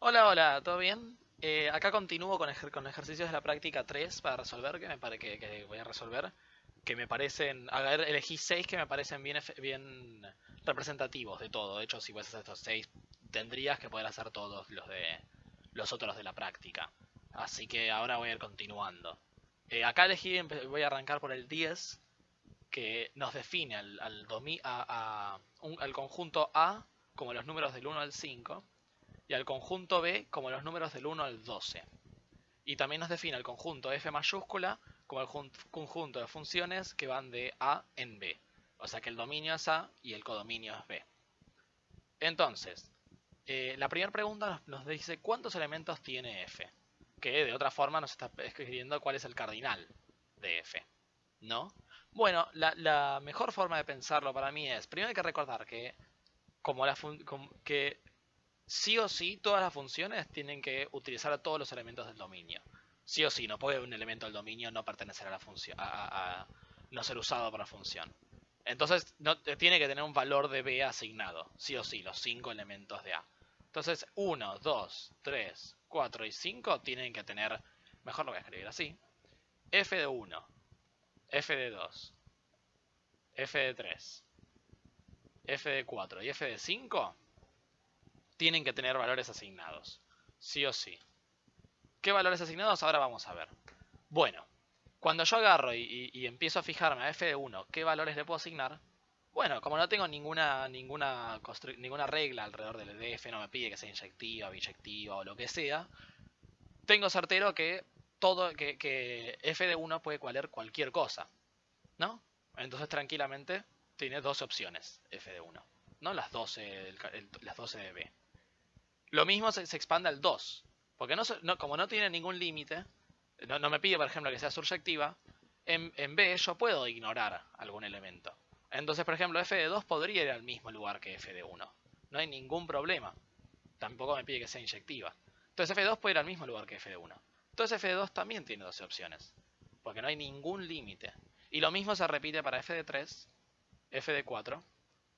Hola, hola, ¿todo bien? Eh, acá continúo con, ejer- con ejercicios de la práctica 3 para resolver, que me pare que, voy a resolver, que me parecen, elegí 6 que me parecen bien, bien representativos de todo. De hecho, si puedes estos 6, tendrías que poder hacer todos los de los otros de la práctica. Así que ahora voy a ir continuando. Eh, acá elegí, voy a arrancar por el 10, que nos define al, al, a- a al conjunto A como los números del 1 al 5 y al conjunto B como los números del 1 al 12. Y también nos define el conjunto F mayúscula como el jun- conjunto de funciones que van de A en B. O sea que el dominio es A y el codominio es B. Entonces, eh, la primera pregunta nos, dice cuántos elementos tiene F. Que de otra forma nos está escribiendo cuál es el cardinal de F. ¿No? Bueno, la, mejor forma de pensarlo para mí es, primero hay que recordar que como la como- que sí o sí todas las funciones tienen que utilizar todos los elementos del dominio. Sí o sí, no puede un elemento del dominio no pertenecer a la función, a, a- a- no ser usado por la función. Entonces no, tiene que tener un valor de B asignado, sí o sí, los cinco elementos de A. Entonces 1, 2, 3, 4 y 5 tienen que tener, mejor lo voy a escribir así, f de 1, f de 2, f de 3, f de 4 y f de 5 tienen que tener valores asignados. Sí o sí. ¿Qué valores asignados? Ahora vamos a ver. Bueno, cuando yo agarro y, y- empiezo a fijarme a f de 1, ¿qué valores le puedo asignar? Bueno, como no tengo ninguna, ninguna, ninguna regla alrededor del df, no me pide que sea inyectiva, biyectiva o lo que sea, tengo certero que todo, que, que f de 1 puede valer cualquier cosa. ¿No? Entonces tranquilamente tiene dos opciones f de 1. ¿No? Las 12, del ca- el- las 12 de b. Lo mismo se, se expande al 2. Porque no, como no tiene ningún límite, no, me pide, por ejemplo, que sea surjectiva, en, en B yo puedo ignorar algún elemento. Entonces, por ejemplo, f de 2 podría ir al mismo lugar que f de 1. No hay ningún problema. Tampoco me pide que sea inyectiva. Entonces f de 2 puede ir al mismo lugar que f de 1. Entonces f de 2 también tiene 12 opciones. Porque no hay ningún límite. Y lo mismo se repite para f de 3, f de 4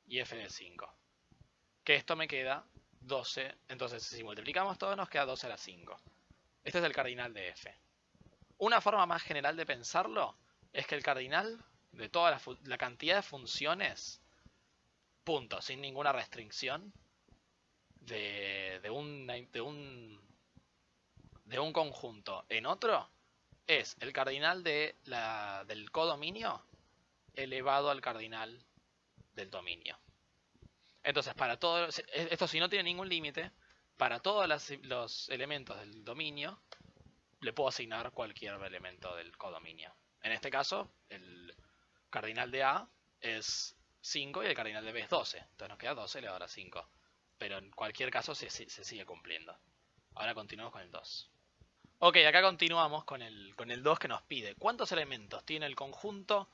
y f de 5. Que esto me queda 12. Entonces, si multiplicamos todo, nos queda 12 a la 5. Este es el cardinal de f. Una forma más general de pensarlo es que el cardinal de toda la, la cantidad de funciones, punto, sin ninguna restricción, de, de, un, de, un, de un conjunto en otro, es el cardinal de la, del codominio elevado al cardinal del dominio. Entonces, para todos, esto si no tiene ningún límite, para todos los elementos del dominio, le puedo asignar cualquier elemento del codominio. En este caso, el cardinal de A es 5 y el cardinal de B es 12. Entonces nos queda 12 elevado a 5. Pero en cualquier caso se sigue cumpliendo. Ahora continuamos con el 2. Ok, acá continuamos con el, con el 2 que nos pide. ¿Cuántos elementos tiene el conjunto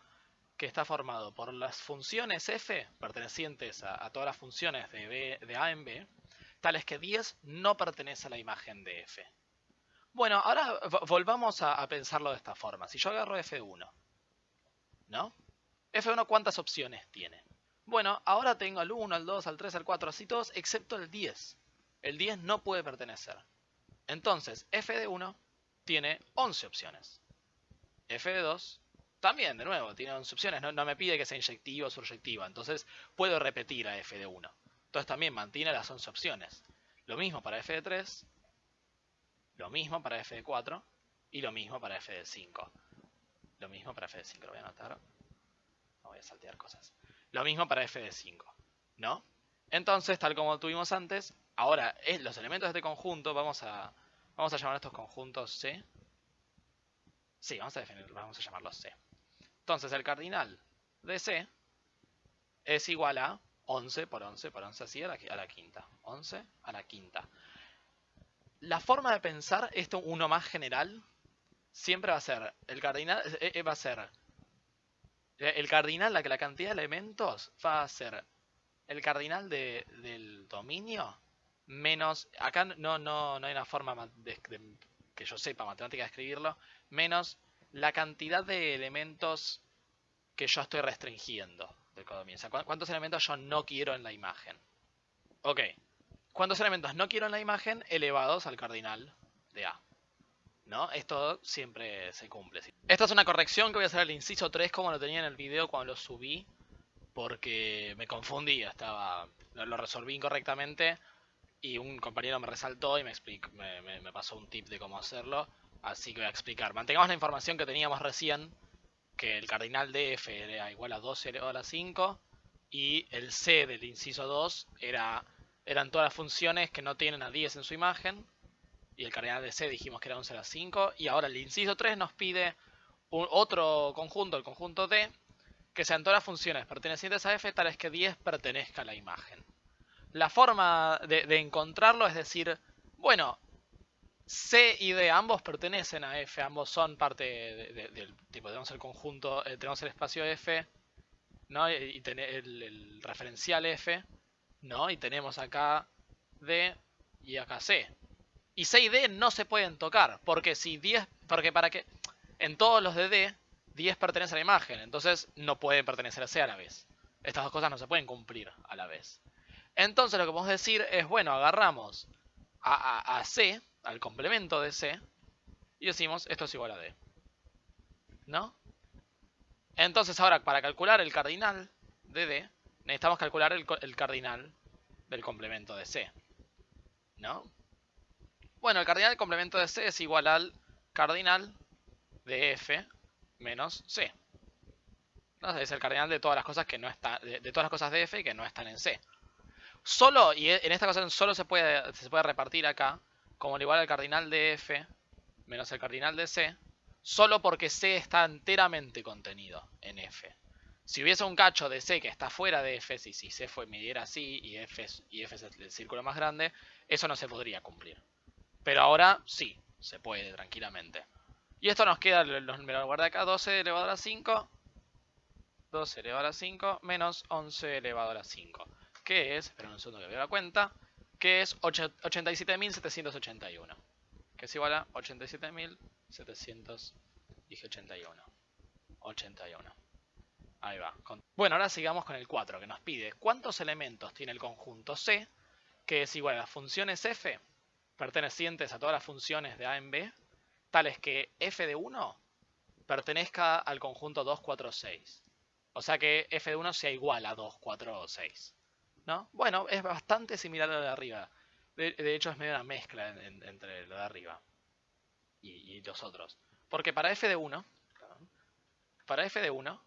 que está formado por las funciones f pertenecientes a, todas las funciones de, A en B, tales que 10 no pertenece a la imagen de f? Bueno, ahora vo- volvamos a, a pensarlo de esta forma. Si yo agarro f1, ¿no? f1 ¿cuántas opciones tiene? Bueno, ahora tengo al 1, al 2, al 3, al 4, así todos, excepto el 10. El 10 no puede pertenecer. Entonces, f de 1 tiene 11 opciones. f de 2 también, de nuevo, tiene 11 opciones. No, no me pide que sea inyectiva o surjectiva. Entonces, puedo repetir a f de 1. Entonces, también mantiene las 11 opciones. Lo mismo para f de 3, lo mismo para f de 4 y lo mismo para f de 5. Lo mismo para f de 5, lo voy a anotar. No voy a saltear cosas. Lo mismo para f de 5, ¿no? Entonces, tal como tuvimos antes, ahora es los elementos de este conjunto, vamos a, vamos a llamar a estos conjuntos C. Sí, vamos a definir, vamos a llamarlos C. Entonces, el cardinal de C es igual a 11 por 11 por 11 así a la, quinta. 11 a la quinta. La forma de pensar esto, uno más general, siempre va a ser el cardinal, eh, eh, va a ser eh, el cardinal, la que la cantidad de elementos va a ser el cardinal de- del dominio menos, acá no, no, no hay una forma que yo sepa matemática de escribirlo, menos la cantidad de elementos que yo estoy restringiendo del codominio. O sea, cu- cuántos elementos yo no quiero en la imagen. Ok, ¿Cuántos elementos no quiero en la imagen elevados al cardinal de A? ¿No? Esto siempre se cumple. Esta es una corrección que voy a hacer al inciso 3 como lo tenía en el video cuando lo subí. Porque me confundí, estaba, lo resolví incorrectamente y un compañero me resaltó y me, explicó, me, pasó un tip de cómo hacerlo. Así que voy a explicar. Mantengamos la información que teníamos recién, que el cardinal de f era igual a 12 elevado a la 5 y el c del inciso 2 era, eran todas las funciones que no tienen a 10 en su imagen y el cardinal de C dijimos que era 11 a la 5. Y ahora el inciso 3 nos pide otro conjunto, el conjunto D, que sean todas las funciones pertenecientes a f tales que 10 pertenezca a la imagen. La forma de, encontrarlo es decir, bueno, C y D ambos pertenecen a f, ambos son parte del tipo, tenemos el conjunto, eh, tenemos el espacio f, ¿no? Y, tener el, referencial f, ¿no? Y tenemos acá D y acá C. Y C y D no se pueden tocar, porque si 10, porque para que en todos los de D 10 pertenece a la imagen, entonces no pueden pertenecer a C a la vez. Estas dos cosas no se pueden cumplir a la vez. Entonces lo que podemos decir es, bueno, agarramos a, C, al complemento de C, y decimos esto es igual a D. ¿No? Entonces ahora para calcular el cardinal de D, necesitamos calcular el, cardinal del complemento de C. ¿No? Bueno, el cardinal del complemento de C es igual al cardinal de F menos C. Es el cardinal de todas las cosas que no está, de, todas las cosas de F que no están en C. Solo, y en esta ocasión solo se puede, se puede repartir acá, como igual al cardinal de F menos el cardinal de C, solo porque C está enteramente contenido en F. Si hubiese un cacho de C que está fuera de F, si, C fue, midiera así y F, y F es el círculo más grande, eso no se podría cumplir. Pero ahora sí, se puede tranquilamente. Y esto nos queda, me lo guardé acá, 12 elevado a la 5. 12 elevado a la 5 menos 11 elevado a la 5. Que es, esperen un segundo que veo la cuenta, que es 87.781. Que es igual a 87.781. 81. Ahí va. Bueno, ahora sigamos con el 4, que nos pide cuántos elementos tiene el conjunto C, que es igual a las funciones f pertenecientes a todas las funciones de A en B, tales que f de 1 pertenezca al conjunto 2, 4, 6. O sea que f de 1 sea igual a 2, 4 6. ¿No? Bueno, es bastante similar a lo de arriba. De, hecho, es medio una mezcla entre lo de arriba y, los otros. Porque para f de 1, para f de 1,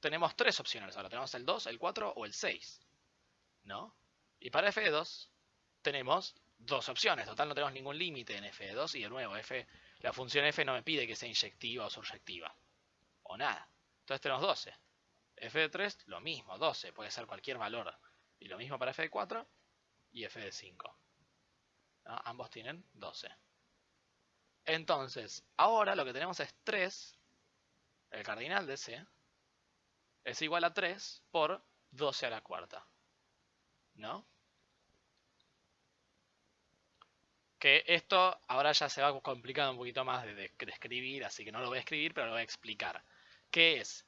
tenemos tres opciones. Ahora tenemos el 2, el 4 o el 6. ¿No? Y para f de 2, tenemos dos opciones. Total, no tenemos ningún límite en f de 2 y de nuevo, f la función f no me pide que sea inyectiva o surjectiva. O nada. Entonces tenemos 12. f de 3, lo mismo, 12. Puede ser cualquier valor. Y lo mismo para f de 4 y f de 5. Ambos tienen 12. Entonces, ahora lo que tenemos es 3. El cardinal de C es igual a 3 por 12 a la cuarta. ¿No? Que esto ahora ya se va complicando un poquito más de, escribir, así que no lo voy a escribir, pero lo voy a explicar. ¿Qué es?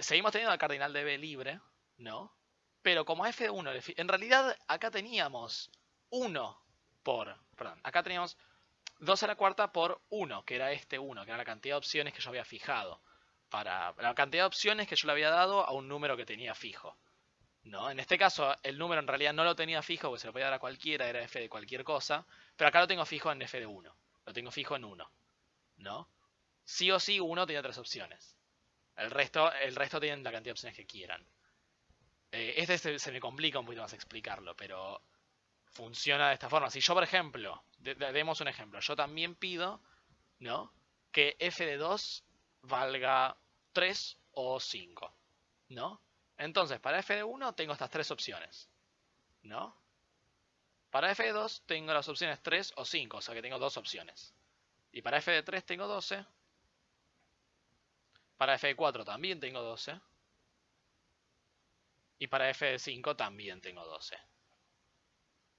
Seguimos teniendo al cardinal de B libre, ¿no? Pero como f1, en realidad acá teníamos 1 por, perdón, acá teníamos 2 a la cuarta por 1, que era este 1, que era la cantidad de opciones que yo había fijado. Para la cantidad de opciones que yo le había dado a un número que tenía fijo. ¿no? En este caso, el número en realidad no lo tenía fijo, porque se lo podía dar a cualquiera, era f de cualquier cosa. Pero acá lo tengo fijo en f de 1. Lo tengo fijo en 1. ¿No? Sí o sí, 1 tiene tres opciones. El resto, el resto tienen la cantidad de opciones que quieran. Eh, este se, me complica un poquito más explicarlo, pero funciona de esta forma. Si yo, por ejemplo, demos un ejemplo. Yo también pido, ¿no? Que f de 2 valga 3 o 5. ¿No? Entonces, para f de 1 tengo estas tres opciones. ¿No? Para f de 2 tengo las opciones 3 o 5, o sea que tengo dos opciones. Y para f de 3 tengo 12. Para f de 4 también tengo 12. Y para f de 5 también tengo 12.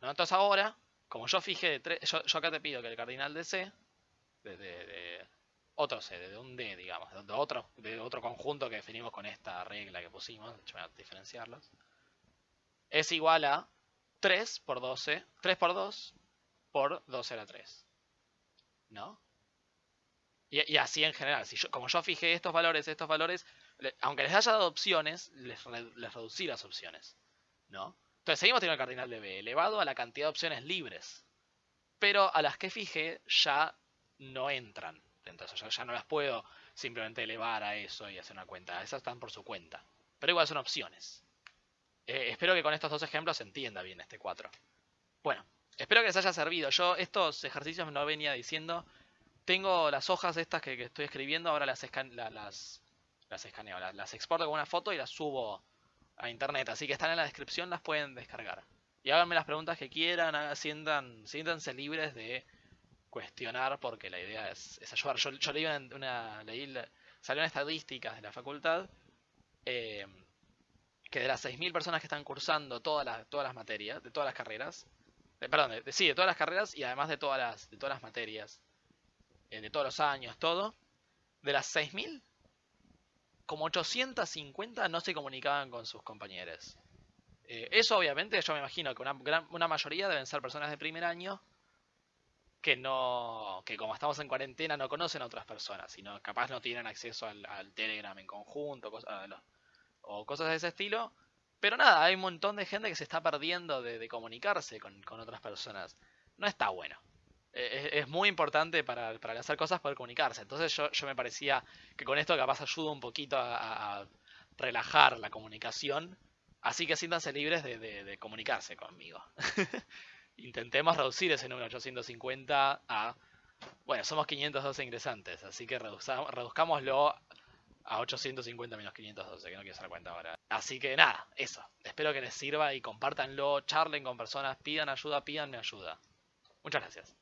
¿No? Entonces ahora, como yo fijé de 3, yo, acá te pido que el cardinal de C, de otro C, de un D, digamos, de otro, de otro conjunto que definimos con esta regla que pusimos, voy a diferenciarlos, es igual a 3 por 12, 3 por 2 por 12 a la 3. ¿No? Y, así en general, si yo, como yo fijé estos valores, estos valores, aunque les haya dado opciones, les, reducí las opciones. ¿No? Entonces seguimos teniendo el cardinal de B elevado a la cantidad de opciones libres. Pero a las que fijé ya no entran. Entonces ya, ya no las puedo simplemente elevar a eso y hacer una cuenta. Esas están por su cuenta. Pero igual son opciones. Eh, espero que con estos dos ejemplos se entienda bien este 4. Bueno, espero que les haya servido. Yo estos ejercicios no venía diciendo. Tengo las hojas estas que, estoy escribiendo, ahora las, las, las escaneo, las, exporto con una foto y las subo a internet. Así que están en la descripción, las pueden descargar. Y háganme las preguntas que quieran, sientan, siéntanse libres de cuestionar porque la idea es, ayudar. Yo, leí una, leí, salieron estadísticas de la facultad eh, que de las 6.000 personas que están cursando todas las, todas las materias, de todas las carreras, perdón, sí, de todas las carreras y además de todas las, de todas las materias, eh, de todos los años, todo, de las 6.000, como 850 no se comunicaban con sus compañeros. Eh, eso obviamente yo me imagino que una, una mayoría deben ser personas de primer año que no que como estamos en cuarentena no conocen a otras personas, sino capaz no tienen acceso al, Telegram en conjunto o cosas de ese estilo. Pero nada, hay un montón de gente que se está perdiendo de, comunicarse con, otras personas. No está bueno. Es, muy importante para, hacer cosas poder comunicarse. Entonces yo, me parecía que con esto capaz ayuda un poquito a, relajar la comunicación. Así que siéntanse libres de, de comunicarse conmigo. intentemos reducir ese número 850 a... Bueno, somos 512 ingresantes, así que reduzcámoslo a 850 menos 512, que no quiero hacer cuenta ahora. Así que nada, eso. Espero que les sirva y compártanlo, charlen con personas, pidan ayuda, pídanme ayuda. Muchas gracias.